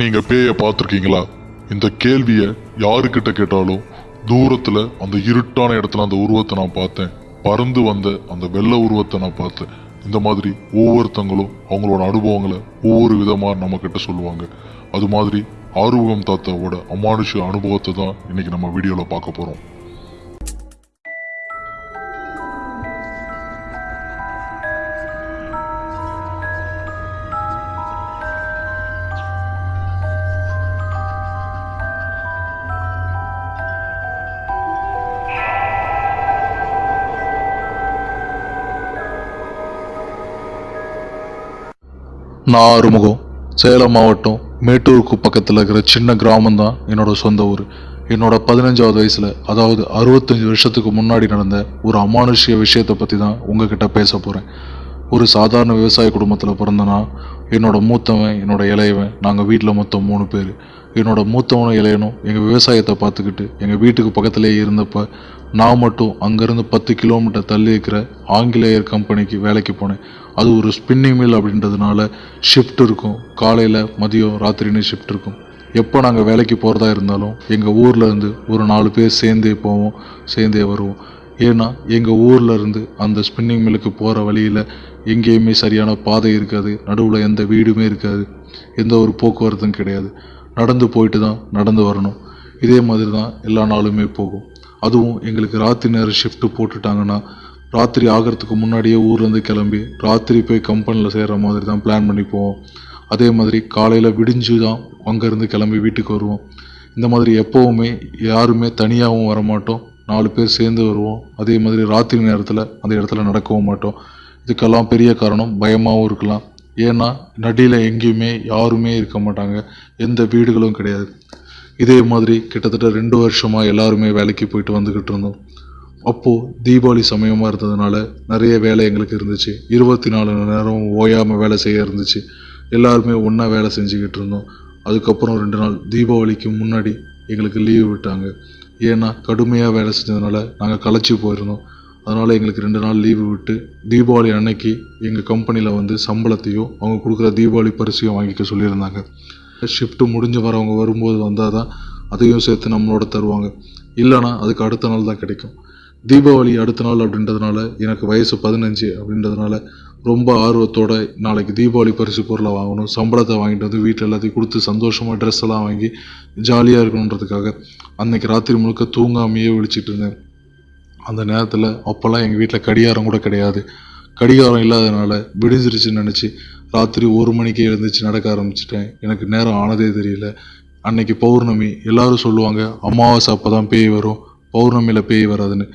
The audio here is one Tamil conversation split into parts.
நீங்க பேயை பார்த்துருக்கீங்களா? இந்த கேள்வியை யாருக்கிட்ட கேட்டாலும் தூரத்துல அந்த இருட்டான இடத்துல அந்த உருவத்தை நான் பார்த்தேன். பறந்து வந்த அந்த வெள்ளை உருவத்தை நான் பார்த்தேன். இந்த மாதிரி ஒவ்வொருத்தங்களும் அவங்களோட அனுபவங்களை ஒவ்வொரு விதமாக நம்ம கிட்ட சொல்லுவாங்க. அது மாதிரி ஆர்வகம் தாத்தாவோட அமானுஷ அனுபவத்தை தான் இன்னைக்கு நம்ம வீடியோவில் பார்க்க போகிறோம் நான் ஆறுமுகம் சேலம் மாவட்டம் மேட்டூருக்கு பக்கத்தில் இருக்கிற சின்ன கிராமம் தான் சொந்த ஊர். என்னோட பதினஞ்சாவது வயசில் அதாவது அறுபத்தஞ்சு வருஷத்துக்கு முன்னாடி நடந்த ஒரு அமானுஷ்ய விஷயத்தை பற்றி தான் உங்ககிட்ட பேச போகிறேன் ஒரு சாதாரண விவசாய குடும்பத்தில் பிறந்தனா என்னோட மூத்தவன் என்னோட இளையவன் நாங்கள் வீட்டில் மொத்தம் மூணு பேர். என்னோடய மூத்தவனும் இளையனும் எங்கள் விவசாயத்தை பார்த்துக்கிட்டு எங்கள் வீட்டுக்கு பக்கத்துலேயே இருந்தப்ப நான் மட்டும் அங்கேருந்து பத்து கிலோமீட்டர் தள்ளி இருக்கிற ஆங்கிலேயர் கம்பெனிக்கு வேலைக்கு போனேன். அது ஒரு ஸ்பின்னிங் மில் அப்படின்றதுனால ஷிஃப்ட் இருக்கும். காலையில் மதியம் ராத்திரின்னு ஷிஃப்ட் இருக்கும். எப்போ நாங்கள் வேலைக்கு போகிறதா இருந்தாலும் எங்கள் ஊரில் இருந்து ஒரு நாலு பேர் சேர்ந்தே போவோம் சேர்ந்தே வருவோம். ஏன்னா எங்கள் ஊரில் இருந்து அந்த ஸ்பின்னிங் மில்லுக்கு போகிற வழியில் எங்கேயுமே சரியான பாதை இருக்காது. நடுவில் எந்த வீடுமே இருக்காது. எந்த ஒரு போக்குவரத்தும் கிடையாது. நடந்து போயிட்டு தான் நடந்து வரணும். இதே மாதிரி தான் எல்லா நாளுமே போகும். அதுவும் எங்களுக்கு ராத்திரி நேரம் ஷிஃப்ட்டு போட்டுட்டாங்கன்னா ராத்திரி ஆகிறதுக்கு முன்னாடியே ஊர்லேருந்து கிளம்பி ராத்திரி போய் கம்பெனியில் சேர்கிற மாதிரி தான் பிளான் பண்ணி போவோம் அதே மாதிரி காலையில் விடிஞ்சு தான் அங்கேருந்து கிளம்பி வீட்டுக்கு வருவோம். இந்த மாதிரி எப்போவுமே யாருமே தனியாகவும் வரமாட்டோம். நாலு பேர் சேர்ந்து வருவோம். அதே மாதிரி ராத்திரி நேரத்தில் அந்த இடத்துல நடக்கவும் மாட்டோம். இதுக்கெல்லாம் பெரிய காரணம் பயமாகவும் இருக்கலாம். ஏன்னா நடியில் எங்கேயுமே யாருமே இருக்க மாட்டாங்க. எந்த வீடுகளும் கிடையாது. இதே மாதிரி கிட்டத்தட்ட ரெண்டு வருஷமாக எல்லாருமே வேலைக்கு போயிட்டு வந்துக்கிட்டு இருந்தோம். அப்போது தீபாவளி சமயமாக இருந்ததுனால நிறைய வேலை எங்களுக்கு இருந்துச்சு. இருபத்தி நாலு மணி நேரம் ஓயாமல் வேலை செய்ய இருந்துச்சு. எல்லாருமே ஒன்றா வேலை செஞ்சுக்கிட்டு இருந்தோம். அதுக்கப்புறம் ரெண்டு நாள் தீபாவளிக்கு முன்னாடி எங்களுக்கு லீவு விட்டாங்க. ஏன்னா கடுமையாக வேலை செஞ்சதுனால நாங்கள் களைச்சி போயிருந்தோம். அதனால் எங்களுக்கு ரெண்டு நாள் லீவு விட்டு தீபாவளி அன்னைக்கு எங்கள் கம்பெனியில் வந்து சம்பளத்தையும் அவங்க கொடுக்குற தீபாவளி பரிசையும் வாங்கிக்க சொல்லியிருந்தாங்க. ஷிஃப்ட்டு முடிஞ்சு வரவங்க வரும்போது வந்தால் தான் அதையும் சேர்த்து நம்மளோட தருவாங்க. இல்லைனா அதுக்கு அடுத்த நாள் தான் கிடைக்கும். தீபாவளி அடுத்த நாள் அப்படின்றதுனால எனக்கு வயசு பதினஞ்சு அப்படின்றதுனால ரொம்ப ஆர்வத்தோட நாளைக்கு தீபாவளி பரிசு பொருளை வாங்கணும் சம்பளத்தை வாங்கிட்டு வந்து வீட்டில் எல்லாத்தையும் கொடுத்து சந்தோஷமாக ட்ரெஸ் எல்லாம் வாங்கி ஜாலியாக இருக்கணுன்றதுக்காக அன்னைக்கு ராத்திரி முழுக்க தூங்காமையே விழிச்சிட்டு இருந்தேன். அந்த நேரத்தில் அப்போல்லாம் எங்கள் வீட்டில் கடிகாரம் கூட கிடையாது. கடிகாரம் இல்லாதனால விடிஞ்சிருச்சுன்னு நினச்சி ராத்திரி ஒரு மணிக்கு எழுந்துச்சு நடக்க ஆரம்பிச்சிட்டேன். எனக்கு நேரம் ஆனதே தெரியல. அன்னைக்கு பௌர்ணமி எல்லாரும் சொல்லுவாங்க அமாவாசை அப்போ தான் பேய் வரும். பௌர்ணமியில் பேய் வராதுன்னு.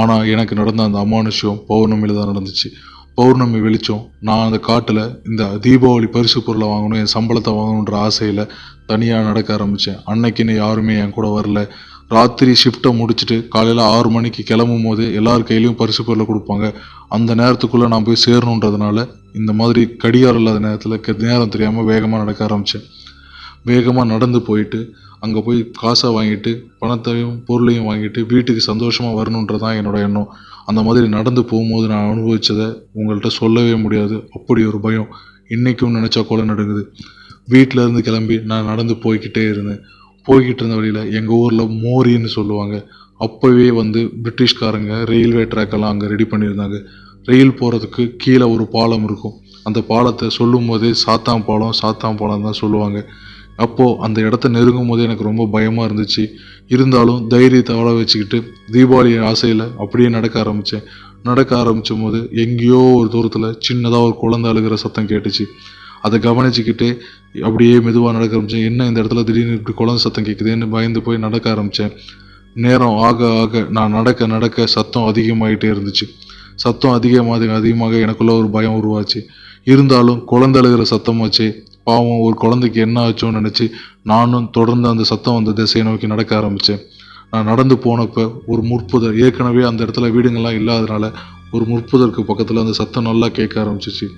ஆனால் எனக்கு நடந்த அந்த அமானுஷ்யம் பௌர்ணமியில் தான் நடந்துச்சு. பௌர்ணமி வெளிச்சம் நான் அந்த காட்டில் இந்த தீபாவளி பரிசு பொருளை வாங்கணும் என் சம்பளத்தை வாங்கணுன்ற ஆசையில் தனியாக நடக்க ஆரம்பித்தேன் அன்னைக்குன்னு யாருமே என் கூட வரல. ராத்திரி ஷிஃப்ட்டை முடிச்சுட்டு காலையில் ஆறு மணிக்கு கிளம்பும் போது எல்லார் கையிலையும் பரிசு பொருளை கொடுப்பாங்க. அந்த நேரத்துக்குள்ளே நான் போய் சேரணுன்றதுனால இந்த மாதிரி கடிகாரம் இல்லாத நேரத்தில் நேரம் தெரியாமல் வேகமாக நடக்க ஆரம்பித்தேன் வேகமாக நடந்து போயிட்டு அங்கே போய் காசை வாங்கிட்டு பணத்தையும் பொருளையும் வாங்கிட்டு வீட்டுக்கு சந்தோஷமாக வரணுன்றதான் என்னோட எண்ணம். அந்த மாதிரி நடந்து போகும்போது நான் அனுபவித்ததை உங்கள்கிட்ட சொல்லவே முடியாது. அப்படி ஒரு பயம். இன்றைக்கும் நினச்சா கூட நடக்குது வீட்டில் இருந்து கிளம்பி நான் நடந்து போய்கிட்டே இருந்தேன். போய்கிட்டு இருந்த வழியில் எங்கள் ஊரில் மோரின்னு சொல்லுவாங்க. அப்போவே வந்து பிரிட்டிஷ்காரங்க ரயில்வே ட்ராக்கெல்லாம் அங்கே ரெடி பண்ணியிருந்தாங்க. ரயில் போகிறதுக்கு கீழே ஒரு பாலம் இருக்கும். அந்த பாலத்தை சொல்லும் போதே சாத்தாம் பாலம் சாத்தாம் பாலம் தான் சொல்லுவாங்க. அப்போது அந்த இடத்த நெருங்கும் போது எனக்கு ரொம்ப பயமாக இருந்துச்சு. இருந்தாலும் தைரியத்தை வள வச்சுக்கிட்டு தீபாவளி ஆசையில் அப்படியே நடக்க ஆரம்பித்தேன் நடக்க ஆரம்பிச்சும் போது எங்கேயோ ஒரு தூரத்தில் சின்னதாக ஒரு குழந்தை அழுகிற சத்தம் கேட்டுச்சு. அதை கவனிச்சுக்கிட்டு அப்படியே மெதுவாக நடக்க ஆரம்பித்தேன் என்ன இந்த இடத்துல திடீர்னு இப்படி குழந்தை சத்தம் கேட்குதுன்னு பயந்து போய் நடக்க ஆரம்பித்தேன் நேரம் ஆக ஆக நான் நடக்க நடக்க சத்தம் அதிகமாகிட்டே இருந்துச்சு. சத்தம் அதிகமாக அதிகமாக எனக்குள்ள ஒரு பயம் உருவாச்சு. இருந்தாலும் குழந்தை அழுகிற சத்தம் வச்சு பாவம் ஒரு குழந்தைக்கு என்ன ஆச்சோன்னு நினச்சி நானும் தொடர்ந்து அந்த சத்தம் அந்த திசையை நோக்கி நடக்க ஆரம்பித்தேன் நான் நடந்து போனப்போ ஒரு முற்புதர் ஏற்கனவே அந்த இடத்துல வீடுங்கள்லாம் இல்லாதனால ஒரு முற்புதருக்கு பக்கத்தில் அந்த சத்தம் நல்லா கேட்க ஆரம்பிச்சிச்சு.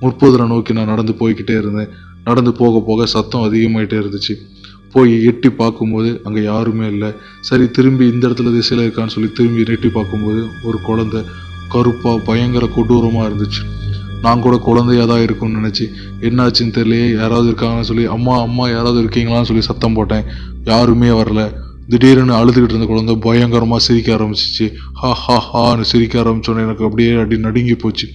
முற்புதரை நோக்கி நான் நடந்து போய்கிட்டே இருந்தேன். நடந்து போக போக சத்தம் அதிகமாயிட்டே இருந்துச்சு. போய் எட்டி பார்க்கும்போது அங்கே யாருமே இல்லை. சரி திரும்பி இந்த இடத்துல திசையில் இருக்கான்னு சொல்லி திரும்பி எட்டி பார்க்கும்போது ஒரு குழந்தை கருப்பாக பயங்கர கொடூரமாக இருந்துச்சு. நான் கூட குழந்தையாக தான் இருக்கும்னு நினச்சி என்னாச்சுன்னு தெரியலையே யாராவது இருக்காங்கன்னு சொல்லி அம்மா அம்மா யாராவது இருக்கீங்களான்னு சொல்லி சத்தம் போட்டேன். யாருமே வரல. திடீர்னு அழுதுகிட்டு இருந்த குழந்தை பயங்கரமாக சிரிக்க ஆரம்பிச்சிச்சு. ஹா ஹா ஹான்னு சிரிக்க ஆரம்பிச்சோன்னே எனக்கு அப்படியே அடி நடுங்கி போச்சு.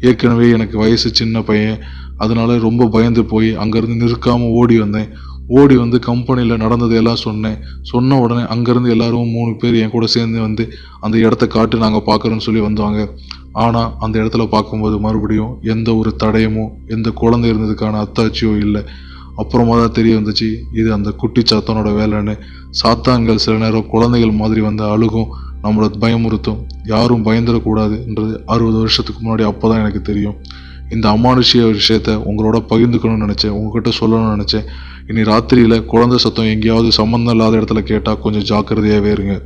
ஏற்கனவே எனக்கு வயசு சின்ன பையன். அதனால ரொம்ப பயந்து போய் அங்கேருந்து நிற்காமல் ஓடி வந்தேன். ஓடி வந்து கம்பெனியில் நடந்தது எல்லாம் சொன்னேன். சொன்ன உடனே அங்கேருந்து எல்லாரும் மூணு பேர் என் கூட சேர்ந்து வந்து அந்த இடத்த காட்டு நாங்கள் பார்க்குறோன்னு சொல்லி வந்தாங்க. ஆனால் அந்த இடத்துல பார்க்கும்போது மறுபடியும் எந்த ஒரு தடயமோ எந்த குழந்தை இருந்ததுக்கான அத்தாட்சியோ இல்லை. அப்புறமா தான் தெரிய வந்துச்சு இது அந்த குட்டி சாத்தானோட வேலைன்னு. சாத்தான்கள் சில நேரம் குழந்தைகள் மாதிரி வந்து அழுகும். நம்மளை பயமுறுத்தும். யாரும் பயந்துடக்கூடாதுன்றது அறுபது வருஷத்துக்கு முன்னாடி அப்போ தான் எனக்கு தெரியும். இந்த அமானுஷ்ய விஷயத்த உங்களோட பகிர்ந்துக்கணும்னு நினச்சேன். உங்ககிட்ட சொல்லணும்னு நினச்சேன். இனி ராத்திரியில் குழந்தை சத்தம் எங்கேயாவது சம்மந்தம் இல்லாத இடத்துல கேட்டால் கொஞ்சம் ஜாக்கிரதையாகவே இருங்க.